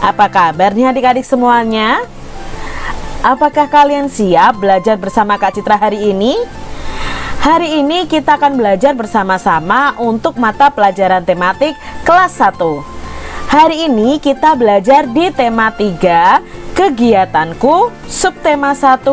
Apa kabar nih adik-adik semuanya? Apakah kalian siap belajar bersama Kak Citra hari ini? Hari ini kita akan belajar bersama-sama untuk mata pelajaran tematik kelas 1 Hari ini kita belajar di tema 3 Kegiatanku Subtema 1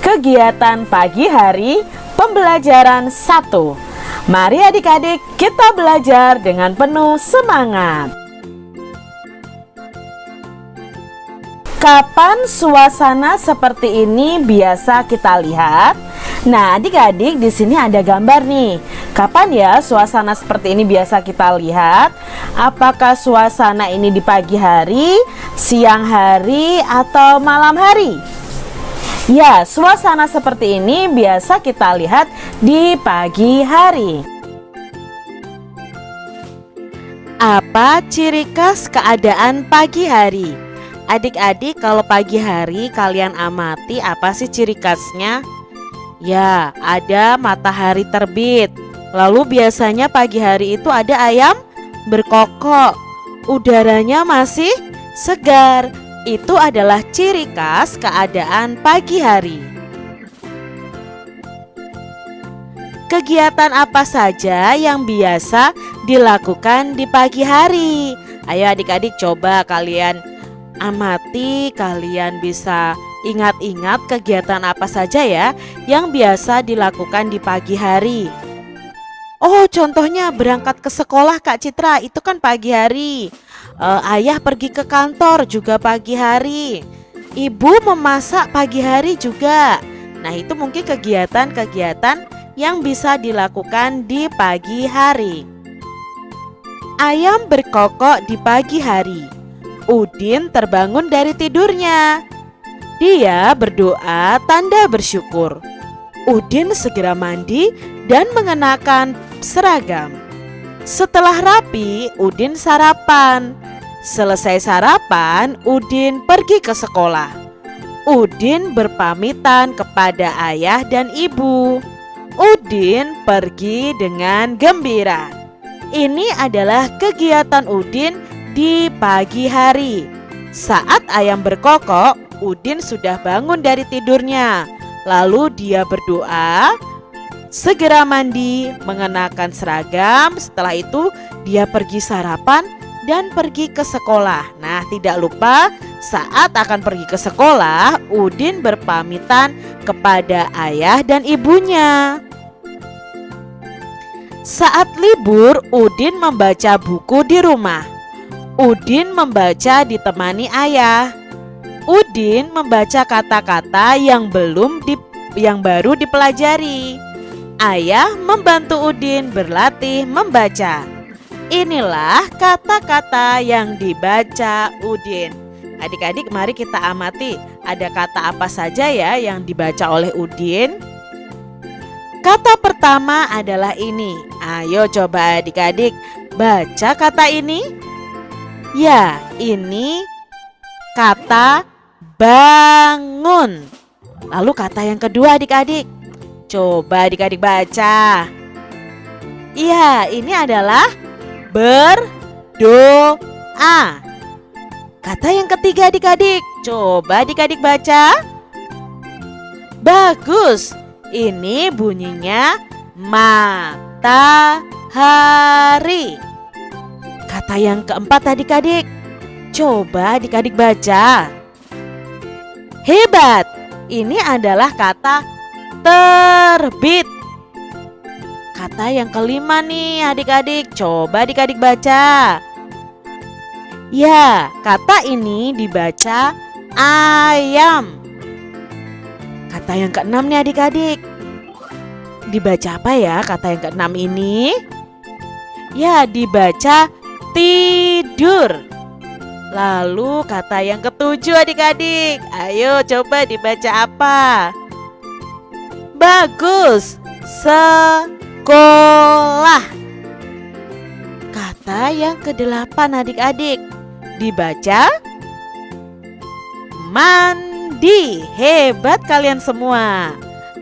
Kegiatan pagi hari Pembelajaran 1 Mari adik-adik kita belajar dengan penuh semangat Kapan suasana seperti ini biasa kita lihat? Nah, adik-adik di sini ada gambar nih. Kapan ya suasana seperti ini biasa kita lihat? Apakah suasana ini di pagi hari, siang hari, atau malam hari? Ya, suasana seperti ini biasa kita lihat di pagi hari. Apa ciri khas keadaan pagi hari? Adik-adik kalau pagi hari kalian amati apa sih ciri khasnya? Ya ada matahari terbit Lalu biasanya pagi hari itu ada ayam berkokok Udaranya masih segar Itu adalah ciri khas keadaan pagi hari Kegiatan apa saja yang biasa dilakukan di pagi hari? Ayo adik-adik coba kalian amati kalian bisa ingat-ingat kegiatan apa saja ya yang biasa dilakukan di pagi hari. Oh contohnya berangkat ke sekolah Kak Citra itu kan pagi hari. Uh, ayah pergi ke kantor juga pagi hari. Ibu memasak pagi hari juga. Nah itu mungkin kegiatan-kegiatan yang bisa dilakukan di pagi hari. Ayam berkokok di pagi hari. Udin terbangun dari tidurnya. Dia berdoa tanda bersyukur. Udin segera mandi dan mengenakan seragam. Setelah rapi, Udin sarapan. Selesai sarapan, Udin pergi ke sekolah. Udin berpamitan kepada ayah dan ibu. Udin pergi dengan gembira. Ini adalah kegiatan Udin di pagi hari. Saat ayam berkokok, Udin sudah bangun dari tidurnya. Lalu dia berdoa, segera mandi, mengenakan seragam. Setelah itu dia pergi sarapan dan pergi ke sekolah. Nah, tidak lupa saat akan pergi ke sekolah, Udin berpamitan kepada ayah dan ibunya. Saat libur, Udin membaca buku di rumah. Udin membaca ditemani ayah. Udin membaca kata-kata yang belum di, yang baru dipelajari. Ayah membantu Udin berlatih membaca. Inilah kata-kata yang dibaca Udin. Adik-adik mari kita amati ada kata apa saja ya yang dibaca oleh Udin. Kata pertama adalah ini. Ayo coba adik-adik baca kata ini. Ya, ini kata bangun. Lalu kata yang kedua adik-adik. Coba adik-adik baca. Iya, ini adalah berdoa. Kata yang ketiga adik-adik. Coba adik-adik baca. Bagus. Ini bunyinya matahari. Kata yang keempat adik-adik. Coba adik-adik baca. Hebat. Ini adalah kata terbit. Kata yang kelima nih adik-adik. Coba adik-adik baca. Ya, kata ini dibaca ayam. Kata yang keenam nih adik-adik. Dibaca apa ya kata yang keenam ini? Ya, dibaca tidur. Lalu kata yang ketujuh adik-adik, ayo coba dibaca apa? Bagus, sekolah. Kata yang kedelapan adik-adik, dibaca mandi. Hebat kalian semua.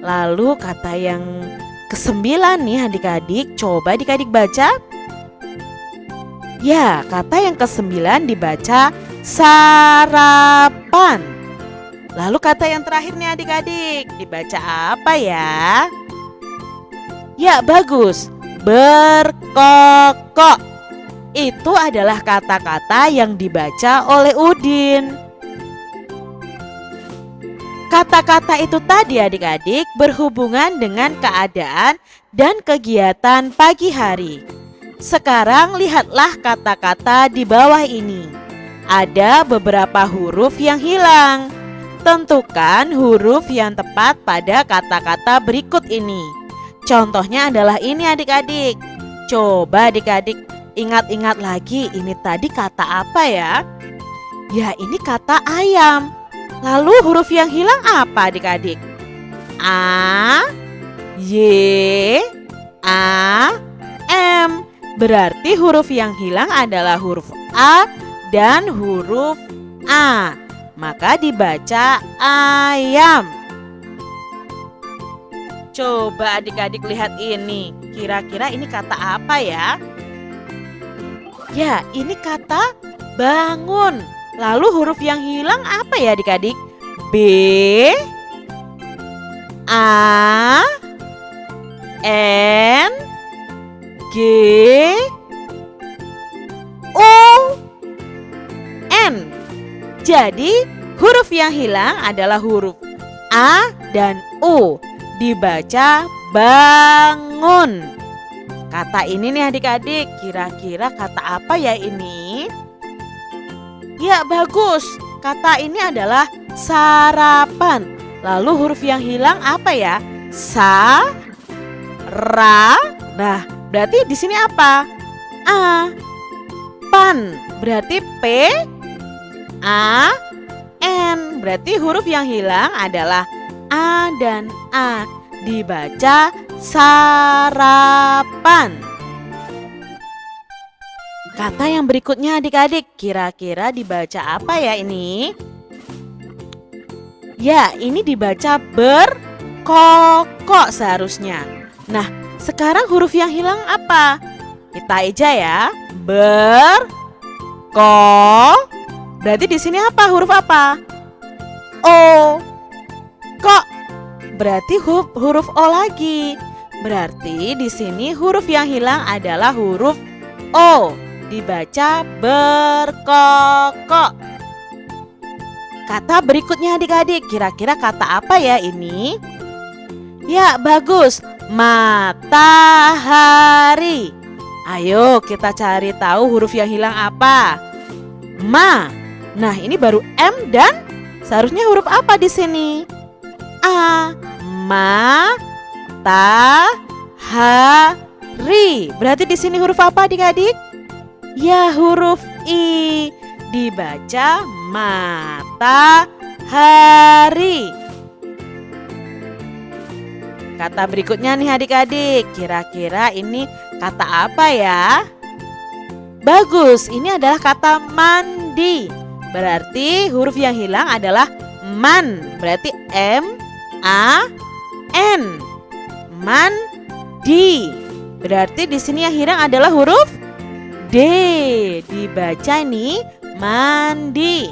Lalu kata yang kesembilan nih adik-adik, coba adik-adik baca. Ya, kata yang kesembilan dibaca sarapan. Lalu kata yang terakhir nih adik-adik, dibaca apa ya? Ya bagus, berkokok. Itu adalah kata-kata yang dibaca oleh Udin. Kata-kata itu tadi adik-adik berhubungan dengan keadaan dan kegiatan pagi hari. Sekarang lihatlah kata-kata di bawah ini. Ada beberapa huruf yang hilang. Tentukan huruf yang tepat pada kata-kata berikut ini. Contohnya adalah ini adik-adik. Coba adik-adik ingat-ingat lagi ini tadi kata apa ya? Ya ini kata ayam. Lalu huruf yang hilang apa adik-adik? A, Y, A, M. Berarti huruf yang hilang adalah huruf A dan huruf A. Maka dibaca ayam. Coba adik-adik lihat ini. Kira-kira ini kata apa ya? Ya, ini kata bangun. Lalu huruf yang hilang apa ya adik-adik? B A N G O N Jadi huruf yang hilang adalah huruf A dan U Dibaca bangun Kata ini nih adik-adik Kira-kira kata apa ya ini? Ya bagus, kata ini adalah sarapan. Lalu huruf yang hilang apa ya? Sa, ra. Nah, berarti di sini apa? A. Pan, berarti P, A, N. Berarti huruf yang hilang adalah A dan A. Dibaca sarapan. Kata yang berikutnya adik-adik, kira-kira dibaca apa ya ini? Ya, ini dibaca berkokok seharusnya. Nah, sekarang huruf yang hilang apa? Kita aja ya. Ber ko. Berarti di sini apa? Huruf apa? O. Kok. Berarti huruf huruf O lagi. Berarti di sini huruf yang hilang adalah huruf O dibaca berkokok. Kata berikutnya adik-adik, kira-kira kata apa ya ini? Ya, bagus. Matahari. Ayo kita cari tahu huruf yang hilang apa. Ma. Nah, ini baru M dan seharusnya huruf apa di sini? A. Ma. Ta. Ha. Ri. Berarti di sini huruf apa adik-adik? Ya huruf I dibaca matahari. Kata berikutnya nih adik-adik, kira-kira ini kata apa ya? Bagus, ini adalah kata mandi. Berarti huruf yang hilang adalah man. Berarti M A N. Mandi. Berarti di sini yang hilang adalah huruf D dibaca nih mandi.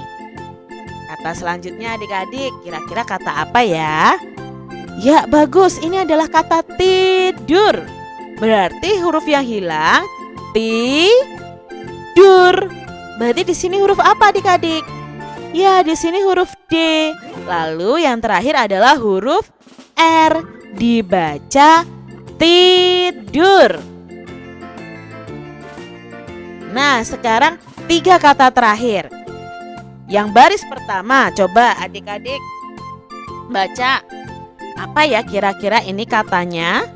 Kata selanjutnya adik-adik kira-kira kata apa ya? Ya bagus ini adalah kata tidur. Berarti huruf yang hilang tidur. Berarti di sini huruf apa adik-adik? Ya di sini huruf D. Lalu yang terakhir adalah huruf R dibaca tidur. Nah, sekarang tiga kata terakhir. Yang baris pertama, coba adik-adik baca apa ya kira-kira ini katanya?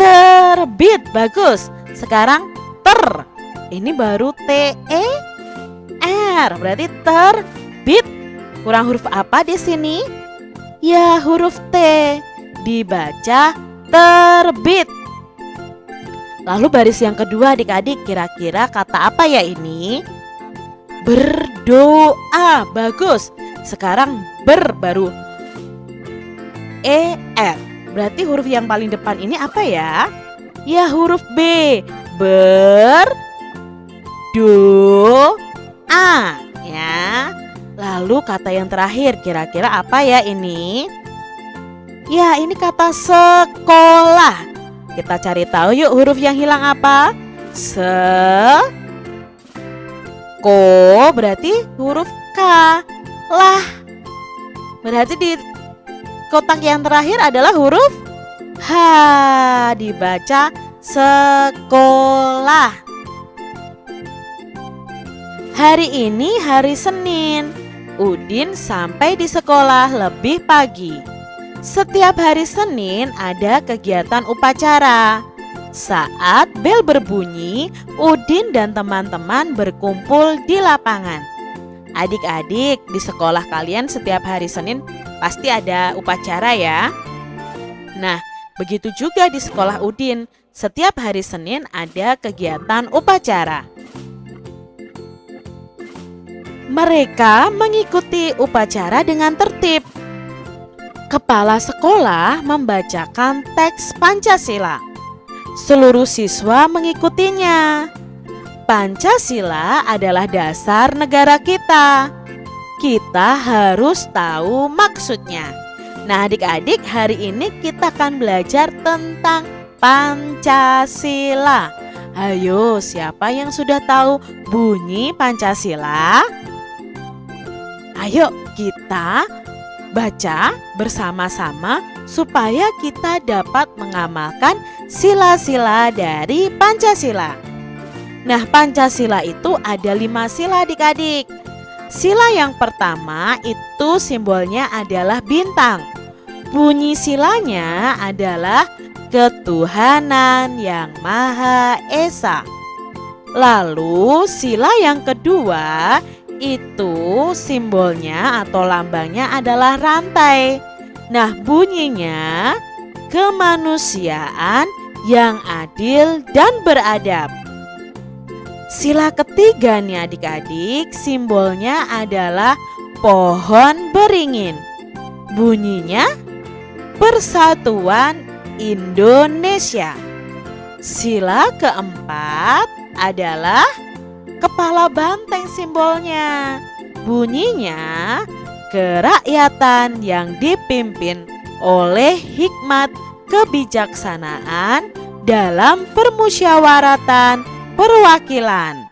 Terbit, bagus. Sekarang ter. Ini baru T E R, berarti terbit. Kurang huruf apa di sini? Ya, huruf T. Dibaca terbit. Lalu baris yang kedua adik-adik kira-kira kata apa ya ini? Berdoa, bagus. Sekarang ber baru E R. Berarti huruf yang paling depan ini apa ya? Ya huruf B. Ber Do A ya. Lalu kata yang terakhir kira-kira apa ya ini? Ya, ini kata sekolah. Kita cari tahu yuk huruf yang hilang apa? Se Ko berarti huruf K. Lah. Berarti di kotak yang terakhir adalah huruf H. Dibaca sekolah. Hari ini hari Senin. Udin sampai di sekolah lebih pagi. Setiap hari Senin ada kegiatan upacara. Saat bel berbunyi, Udin dan teman-teman berkumpul di lapangan. Adik-adik, di sekolah kalian setiap hari Senin pasti ada upacara ya. Nah, begitu juga di sekolah Udin. Setiap hari Senin ada kegiatan upacara. Mereka mengikuti upacara dengan tertib kepala sekolah membacakan teks Pancasila. Seluruh siswa mengikutinya. Pancasila adalah dasar negara kita. Kita harus tahu maksudnya. Nah, adik-adik, hari ini kita akan belajar tentang Pancasila. Ayo, siapa yang sudah tahu bunyi Pancasila? Ayo, kita baca bersama-sama supaya kita dapat mengamalkan sila-sila dari Pancasila. Nah, Pancasila itu ada lima sila adik-adik. Sila yang pertama itu simbolnya adalah bintang. Bunyi silanya adalah ketuhanan yang Maha Esa. Lalu sila yang kedua itu simbolnya atau lambangnya adalah rantai. Nah, bunyinya kemanusiaan yang adil dan beradab. Sila ketiga nih adik-adik, simbolnya adalah pohon beringin. Bunyinya persatuan Indonesia. Sila keempat adalah kepala banteng simbolnya. Bunyinya kerakyatan yang dipimpin oleh hikmat kebijaksanaan dalam permusyawaratan perwakilan.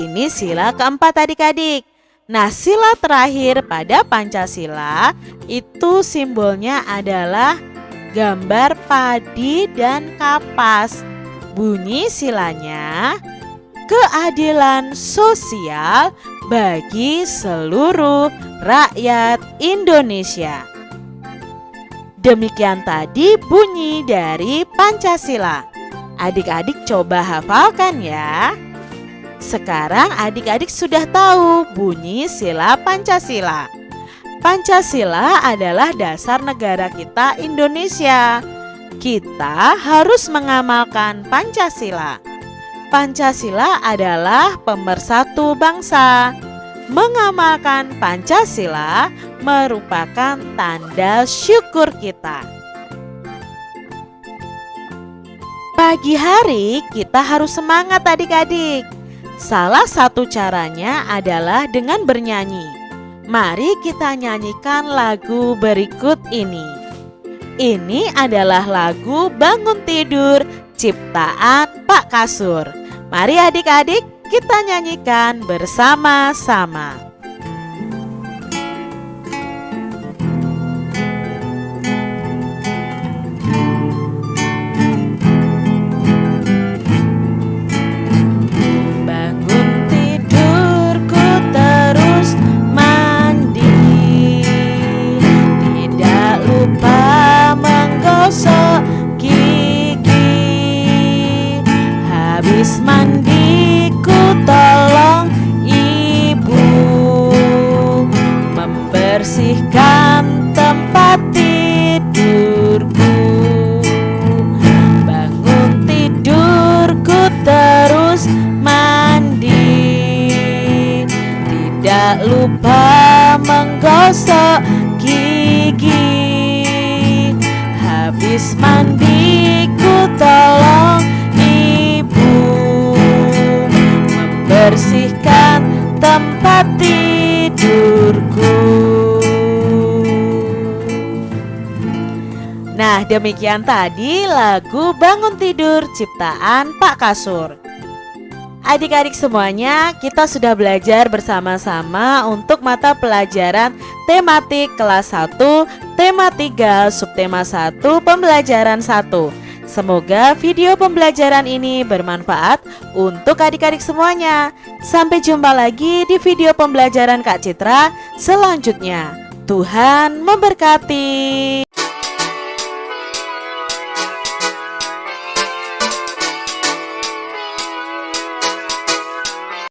Ini sila keempat adik-adik. Nah sila terakhir pada Pancasila itu simbolnya adalah gambar padi dan kapas. Bunyi silanya keadilan sosial bagi seluruh rakyat Indonesia. Demikian tadi bunyi dari Pancasila. Adik-adik coba hafalkan ya. Sekarang adik-adik sudah tahu bunyi sila Pancasila. Pancasila adalah dasar negara kita Indonesia. Kita harus mengamalkan Pancasila. Pancasila adalah pemersatu bangsa. Mengamalkan Pancasila merupakan tanda syukur kita. Pagi hari kita harus semangat adik-adik. Salah satu caranya adalah dengan bernyanyi. Mari kita nyanyikan lagu berikut ini. Ini adalah lagu Bangun Tidur ciptaan Pak Kasur. Mari adik-adik kita nyanyikan bersama-sama. tidak lupa menggosok gigi. Habis mandi ku tolong ibu. Membersihkan tempat tidurku. Nah, demikian tadi lagu Bangun Tidur ciptaan Pak Kasur. Adik-adik semuanya, kita sudah belajar bersama-sama untuk mata pelajaran tematik kelas 1, tema 3, subtema 1, pembelajaran 1. Semoga video pembelajaran ini bermanfaat untuk adik-adik semuanya. Sampai jumpa lagi di video pembelajaran Kak Citra selanjutnya. Tuhan memberkati.